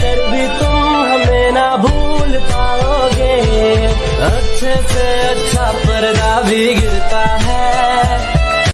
कर भी तुम हमें ना भूल पाओगे। अच्छे से अच्छा पर्दा भी गिर